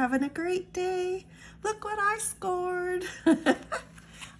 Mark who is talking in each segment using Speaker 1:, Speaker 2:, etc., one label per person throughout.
Speaker 1: having a great day. Look what I scored.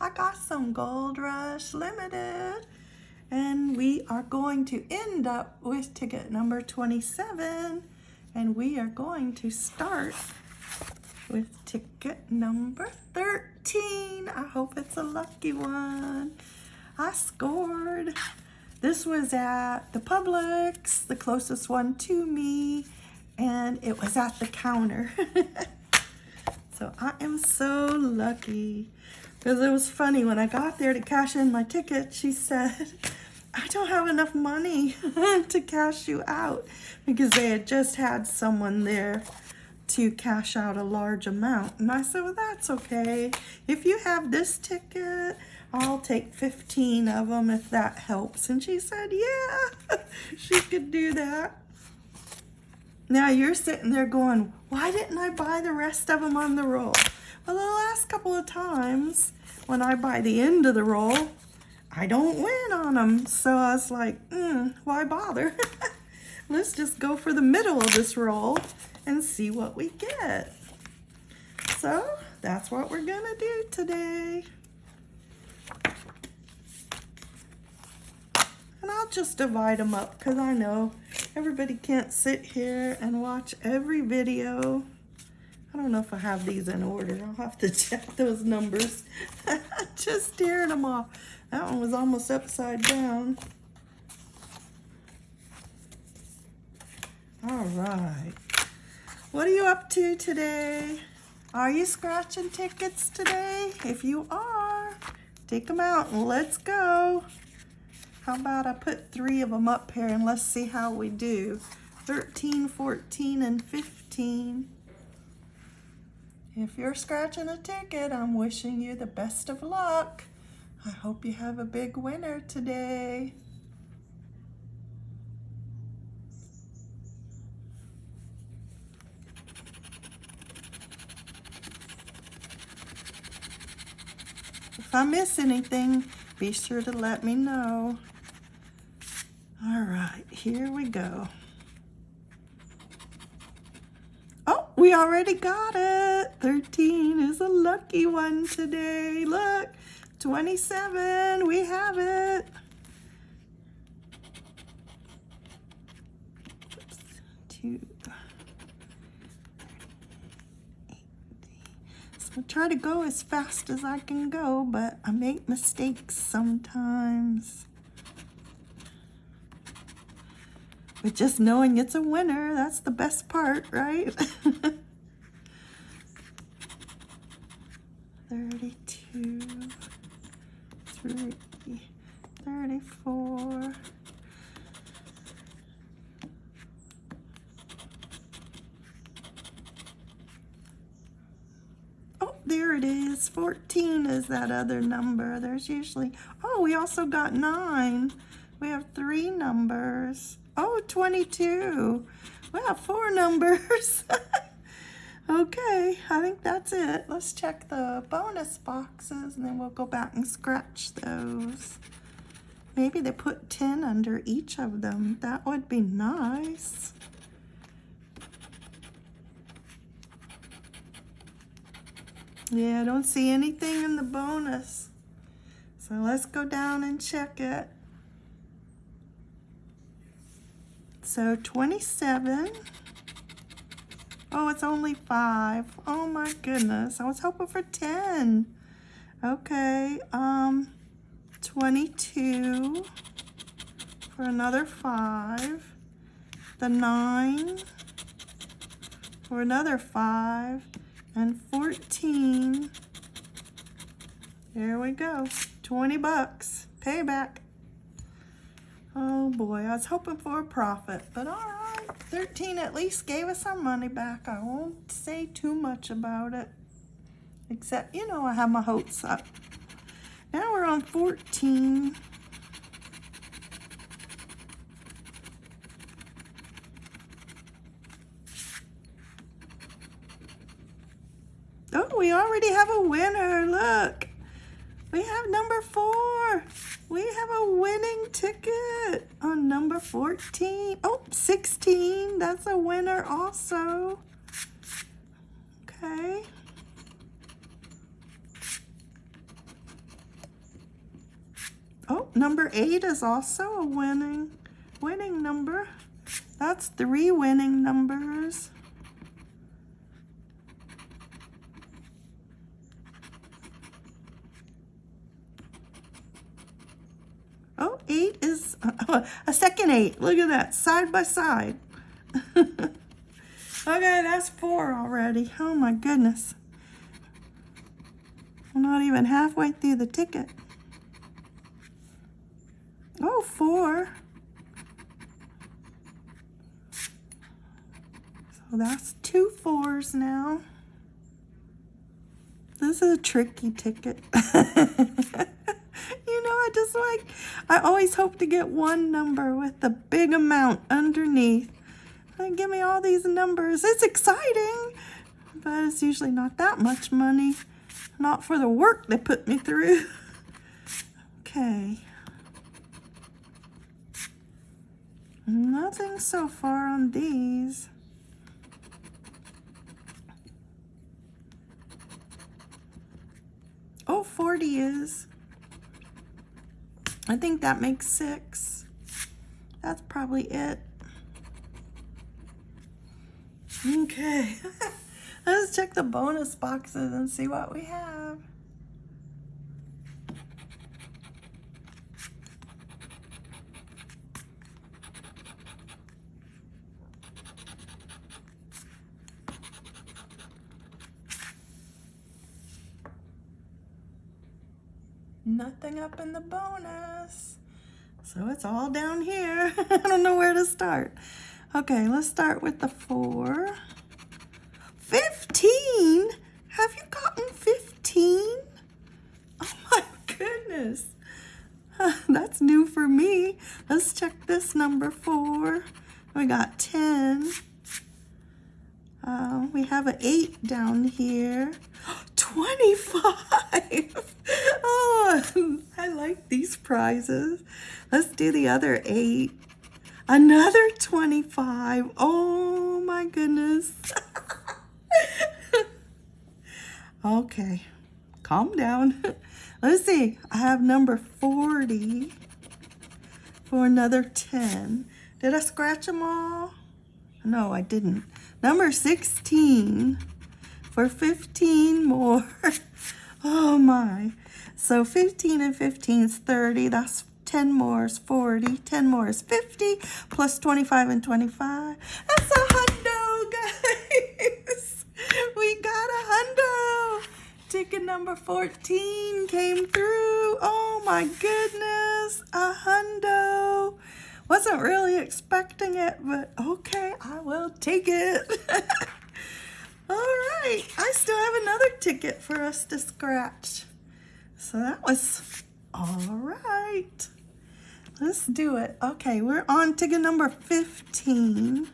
Speaker 1: I got some Gold Rush Limited. And we are going to end up with ticket number 27. And we are going to start with ticket number 13. I hope it's a lucky one. I scored. This was at the Publix, the closest one to me, it was at the counter. so I am so lucky. Because it was funny, when I got there to cash in my ticket, she said, I don't have enough money to cash you out because they had just had someone there to cash out a large amount. And I said, well, that's okay. If you have this ticket, I'll take 15 of them if that helps. And she said, yeah, she could do that. Now you're sitting there going, why didn't I buy the rest of them on the roll? Well, the last couple of times when I buy the end of the roll, I don't win on them. So I was like, mm, why bother? Let's just go for the middle of this roll and see what we get. So that's what we're gonna do today. And I'll just divide them up because I know everybody can't sit here and watch every video. I don't know if I have these in order. I'll have to check those numbers. just tearing them off. That one was almost upside down. All right. What are you up to today? Are you scratching tickets today? If you are, take them out and let's go. How about I put three of them up here and let's see how we do. 13, 14, and 15. If you're scratching a ticket, I'm wishing you the best of luck. I hope you have a big winner today. If I miss anything, be sure to let me know. All right, here we go. Oh, we already got it. 13 is a lucky one today. Look, 27, we have it. Two. I try to go as fast as I can go, but I make mistakes sometimes. But just knowing it's a winner, that's the best part, right? 32, 3, 34, there it is. 14 is that other number. There's usually, oh, we also got nine. We have three numbers. Oh, 22. We have four numbers. okay, I think that's it. Let's check the bonus boxes and then we'll go back and scratch those. Maybe they put 10 under each of them. That would be nice. Yeah, I don't see anything in the bonus. So let's go down and check it. So 27. Oh, it's only five. Oh my goodness. I was hoping for 10. Okay, um, 22 for another five. The nine for another five and 14. There we go. 20 bucks. Payback. Oh boy, I was hoping for a profit, but all right. 13 at least gave us our money back. I won't say too much about it. Except, you know, I have my hopes up. Now we're on 14. Oh, we already have a winner. Look, we have number four. We have a winning ticket on number 14. Oh, 16. That's a winner also. Okay. Oh, number eight is also a winning, winning number. That's three winning numbers. Oh, eight is a second eight. Look at that, side by side. okay, that's four already. Oh my goodness. I'm not even halfway through the ticket. Oh, four. So that's two fours now. This is a tricky ticket. I just like, I always hope to get one number with the big amount underneath. And give me all these numbers. It's exciting, but it's usually not that much money. Not for the work they put me through. okay. Nothing so far on these. Oh, 40 is. I think that makes six. That's probably it. Okay. Let's check the bonus boxes and see what we have. Nothing up in the bonus. So it's all down here. I don't know where to start. Okay, let's start with the four. 15? Have you gotten 15? Oh my goodness. That's new for me. Let's check this number four. We got 10. Uh, we have an 8 down here. 25! oh, I like these prizes. Let's do the other 8. Another 25. Oh my goodness. okay, calm down. Let's see. I have number 40 for another 10. Did I scratch them all? No, I didn't. Number 16 for 15 more. oh my. So 15 and 15 is 30. That's 10 more is 40. 10 more is 50. Plus 25 and 25. That's a hundo, guys. We got a hundo. Ticket number 14 came through. Oh my goodness. A hundo. Wasn't really expecting it, but okay, I will take it. All right, I still have another ticket for us to scratch. So that was all right. Let's do it. Okay, we're on ticket number 15.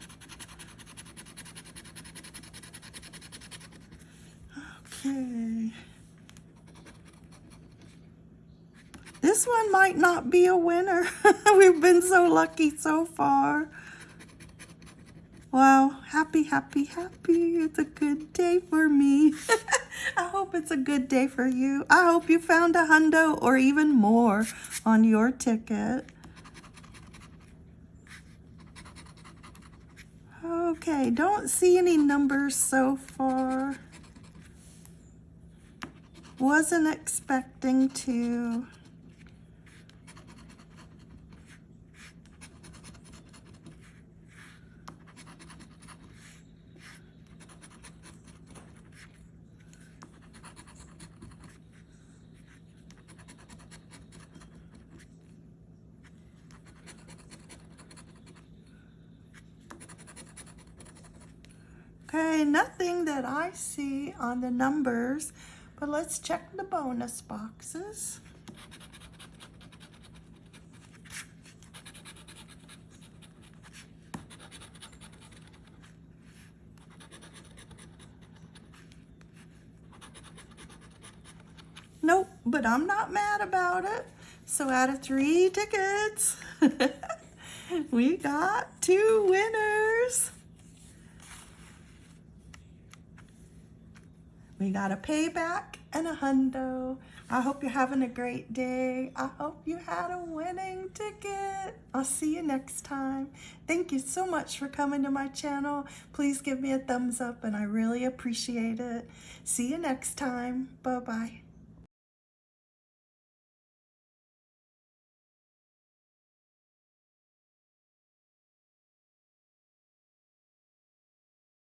Speaker 1: Okay. This one might not be a winner. We've been so lucky so far. Wow, happy, happy, happy. It's a good day for me. I hope it's a good day for you. I hope you found a hundo or even more on your ticket. Okay, don't see any numbers so far. Wasn't expecting to. Okay, nothing that I see on the numbers, but let's check the bonus boxes. Nope, but I'm not mad about it. So out of three tickets, we got two winners. We got a payback and a hundo. I hope you're having a great day. I hope you had a winning ticket. I'll see you next time. Thank you so much for coming to my channel. Please give me a thumbs up and I really appreciate it. See you next time. Bye-bye.